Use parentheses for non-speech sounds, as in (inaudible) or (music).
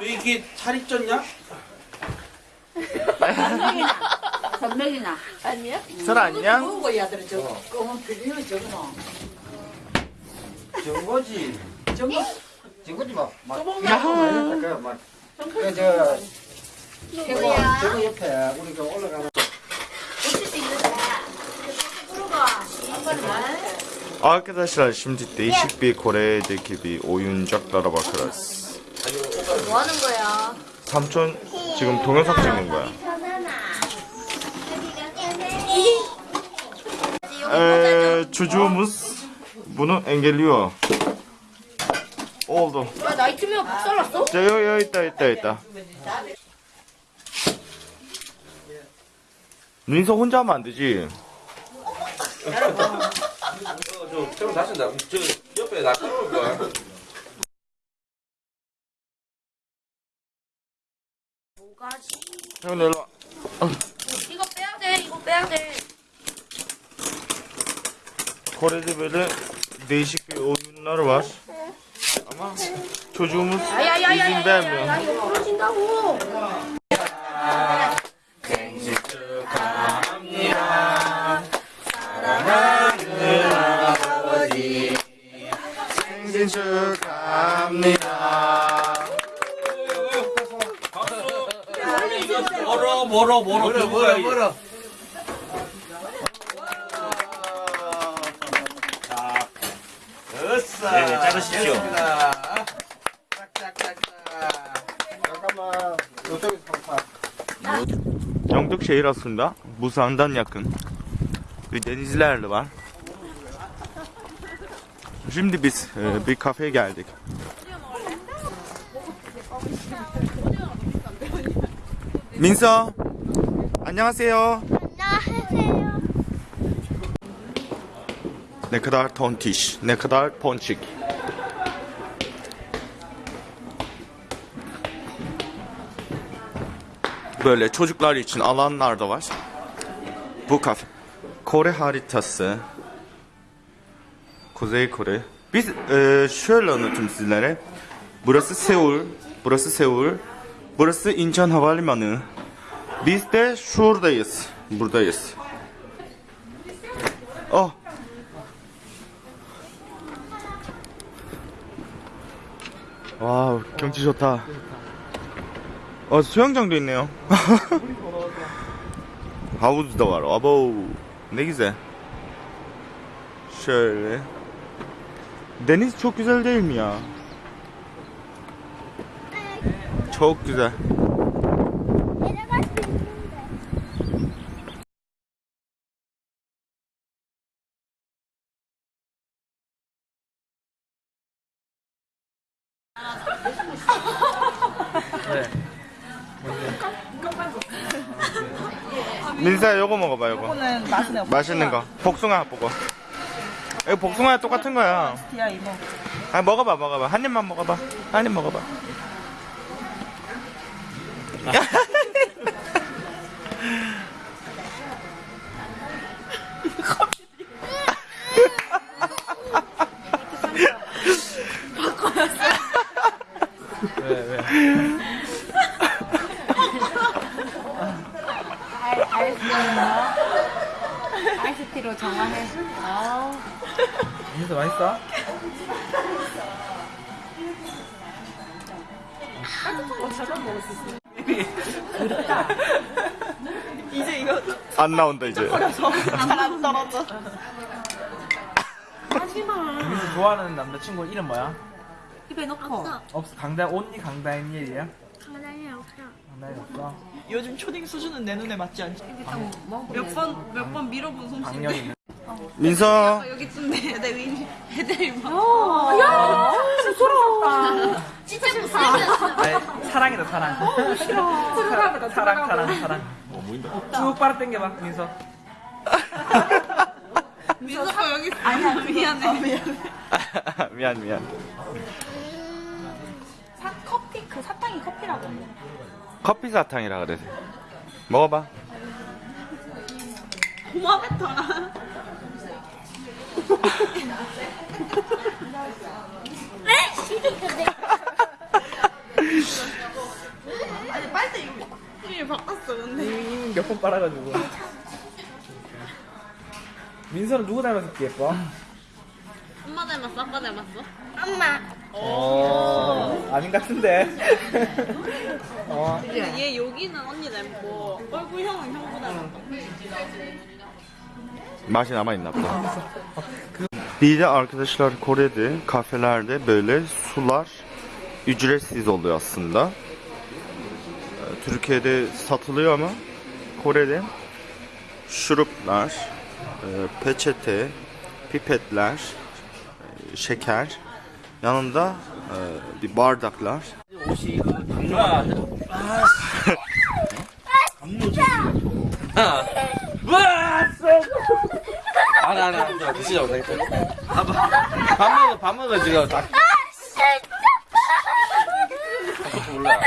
왜 이게 살이 쪘냐? 선명이나. 아니야? 설 안녕? 먹어 야들 저 검은 빌리는 저거. 정거지. 저거 정거지 막. 막. 야호. 그 막. 그저 태권 저거 옆에 우리 그 올라가는. Arkadaşlar şimdi değişik bir Kore'deki bir oyuncaklara bakarız. 뭐 하는 거야? 삼촌 지금 동영상 찍는 거야. Ee, çocuğumuz bunu engelliyor. Oldu. 야, 나이트메어 박살났어? 자, 여기, 여기 있다, 있다, 있다. 민서 혼자 하면 안 되지. 저 저거 다친다. 저 옆에 나 끌어올 거야. 형, 일로 와. 이거 빼야 돼, 이거 빼야 돼. Kore'de böyle değişik bir oyunlar var. Ama çocuğumuz izin vermiyor. 멀어 멀어 멀어 멀어 멀어 멀어. 으쌰. 네, 자르십시오. 잠깐만. 이쪽에서 영tuk şehir aslında. Busan'dan yakın. Bir denizlerle var. Şimdi biz e, bir kafeye geldik. 민서 안녕하세요. 안녕하세요. Ne kadar tontiş, ne kadar ponçik. Böyle çocuklar için alanlar da var. Bu kafe. Kore haritası. Kuzey Kore. Biz e, şöyle anlatayım sizlere. Burası Seul. Burası Seul. Burası İncheon Havalimanı. Biz de şuradayız. Buradayız. Oh. 와 경치 좋다. 어 수영장도 있네요. Ne güzel. Şöyle. Deniz çok güzel değil mi ya? Çok güzel. 민사 요거 먹어봐 요거. 이거는 맛은 없어. 맛있는 거. 복숭아 뽀고. 이거 복숭아 똑같은 거야. 이모. 아 먹어봐 먹어봐 한 입만 먹어봐 한 입 먹어봐 아이스티로 정화해. 민서 맛있어? 이제 이거 안 나온다 이제 잘안 떨어져. 민수 좋아하는 남자친구 이름 뭐야? 입에 넣고. 없어 강다 온니 강다니엘이야? 장난이 없어. 강다니엘 없어? 요즘 초딩 수준은 내 눈에 맞지 않지? 몇번 몇 번 밀어본 솜씨. 민서 여기쯤 내 애들이 애들이 막. 진짜 무서워. 아니 사랑이다 사랑. 싫어. 사랑 사랑 사랑 사랑. 쭉 빨아 당겨봐 민서. (laughs) 민서가 여기 아니야 미안해. 미안해. (laughs) 미안 미안. 사, 커피 그 사탕이 커피라고. 커피 사탕이라 그래 먹어봐. 고마웠다. (laughs) 에? 근데 이름이 바꿨어 근데 이미 몇번 빨아가지고. 민서는 누구 닮아서 예뻐? 엄마 닮았어? 아빠 닮았어? 엄마. 어, 아닌 것 같은데. (laughs) 어, 근데 얘 여기는 언니 닮고 얼굴 형은 형보다 닮았다 맛이 남아있나 보다. (laughs) Bir de arkadaşlar Kore'de kafelerde böyle sular ücretsiz oluyor aslında. Ee, Türkiye'de satılıyor ama Kore'de şuruplar, e, peçete, pipetler, e, şeker, yanında e, bir bardaklar. 알아, 알아. 저 드시자고, 되겠다. 밥, 밥 먹어, 밥 먹어, 지금. 다. 몰라.